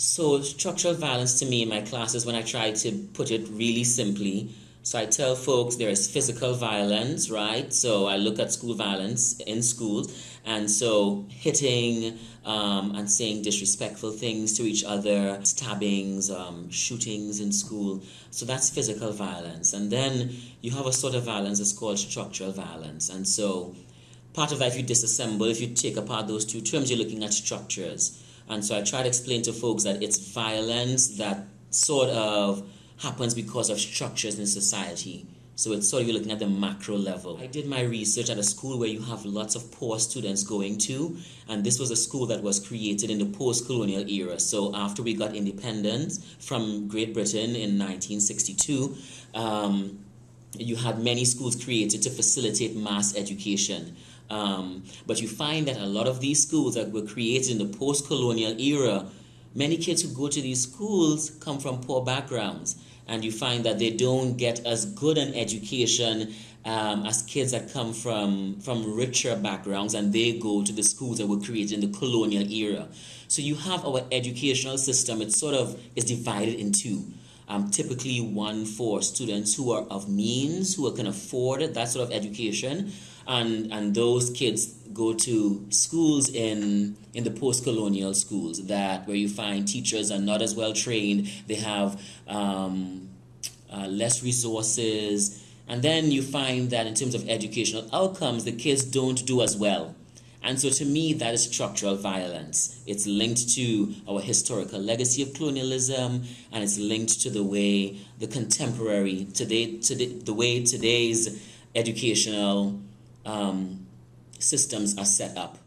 So, structural violence to me in my classes, when I try to put it really simply, so I tell folks there is physical violence, right? So I look at school violence in schools, and so hitting um, and saying disrespectful things to each other, stabbings, um, shootings in school. So that's physical violence. And then you have a sort of violence that's called structural violence. And so part of that, if you disassemble, if you take apart those two terms, you're looking at structures. And so I try to explain to folks that it's violence that sort of happens because of structures in society. So it's sort of you're looking at the macro level. I did my research at a school where you have lots of poor students going to, and this was a school that was created in the post-colonial era. So after we got independence from Great Britain in 1962, um, you had many schools created to facilitate mass education. Um, but you find that a lot of these schools that were created in the post-colonial era, many kids who go to these schools come from poor backgrounds and you find that they don't get as good an education um, as kids that come from from richer backgrounds and they go to the schools that were created in the colonial era. So you have our educational system, it sort of is divided in two. Um, typically one for students who are of means, who can afford that sort of education, and and those kids go to schools in in the post-colonial schools that where you find teachers are not as well trained. They have um, uh, less resources. And then you find that in terms of educational outcomes the kids don't do as well and so to me that is structural violence it's linked to our historical legacy of colonialism and it's linked to the way the contemporary today today the way today's educational um, systems are set up.